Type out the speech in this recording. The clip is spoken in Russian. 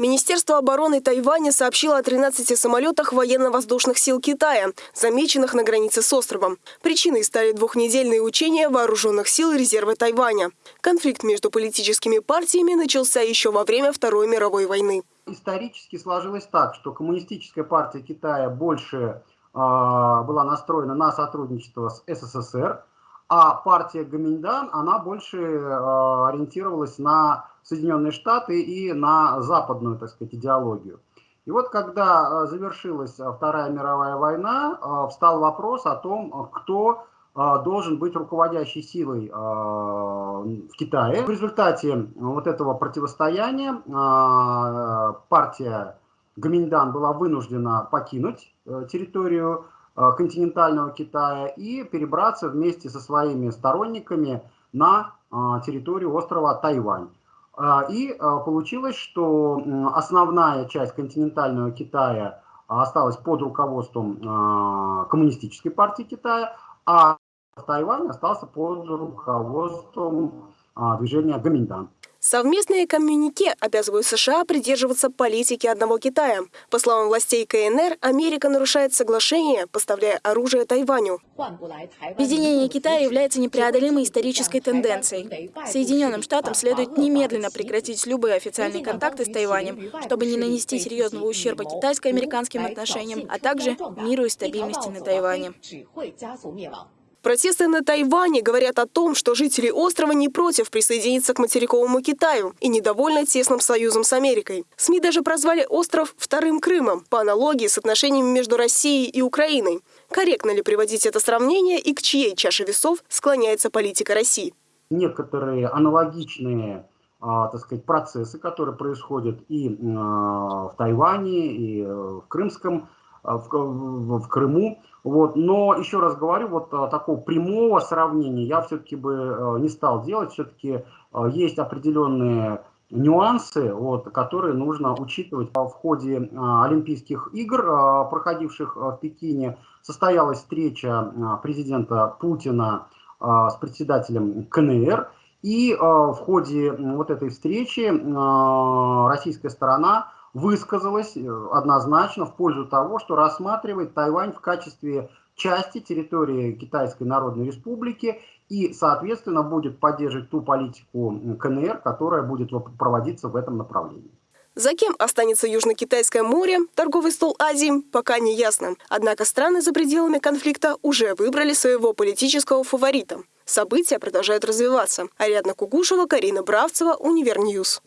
Министерство обороны Тайваня сообщило о 13 самолетах военно-воздушных сил Китая, замеченных на границе с островом. Причиной стали двухнедельные учения вооруженных сил резерва Тайваня. Конфликт между политическими партиями начался еще во время Второй мировой войны. Исторически сложилось так, что коммунистическая партия Китая больше э, была настроена на сотрудничество с СССР, а партия Гаминьдан, она больше э, ориентировалась на Соединенные Штаты и на западную, так сказать, идеологию. И вот когда э, завершилась Вторая мировая война, э, встал вопрос о том, кто э, должен быть руководящей силой э, в Китае. В результате вот этого противостояния э, партия Гаминьдан была вынуждена покинуть э, территорию Э, континентального Китая и перебраться вместе со своими сторонниками на э, территорию острова Тайвань. Э, и получилось, что основная часть континентального Китая осталась под руководством Коммунистической партии Китая, а Тайвань остался под руководством движения Гаминдан. Совместные коммюнике обязывают США придерживаться политики одного Китая. По словам властей КНР, Америка нарушает соглашение, поставляя оружие Тайваню. Объединение Китая является непреодолимой исторической тенденцией. Соединенным Штатам следует немедленно прекратить любые официальные контакты с Тайванем, чтобы не нанести серьезного ущерба китайско-американским отношениям, а также миру и стабильности на Тайване. Протесты на Тайване говорят о том, что жители острова не против присоединиться к материковому Китаю и недовольны тесным союзом с Америкой. СМИ даже прозвали остров «вторым Крымом» по аналогии с отношениями между Россией и Украиной. Корректно ли приводить это сравнение и к чьей чаше весов склоняется политика России? Некоторые аналогичные а, так сказать, процессы, которые происходят и а, в Тайване, и э, в Крымском в, в, в Крыму. Вот. Но еще раз говорю, вот э, такого прямого сравнения я все-таки бы э, не стал делать. Все-таки есть определенные нюансы, вот, которые нужно учитывать. В ходе Олимпийских игр, проходивших в Пекине, состоялась встреча президента Путина с председателем КНР. И в ходе вот этой встречи российская сторона высказалась э, однозначно в пользу того, что рассматривает Тайвань в качестве части территории Китайской Народной Республики и, соответственно, будет поддерживать ту политику КНР, которая будет проводиться в этом направлении. За кем останется Южно-Китайское море, торговый стол Азии, пока не ясно. Однако страны за пределами конфликта уже выбрали своего политического фаворита. События продолжают развиваться. Ариадна Кугушева, Карина Бравцева, Универньюз.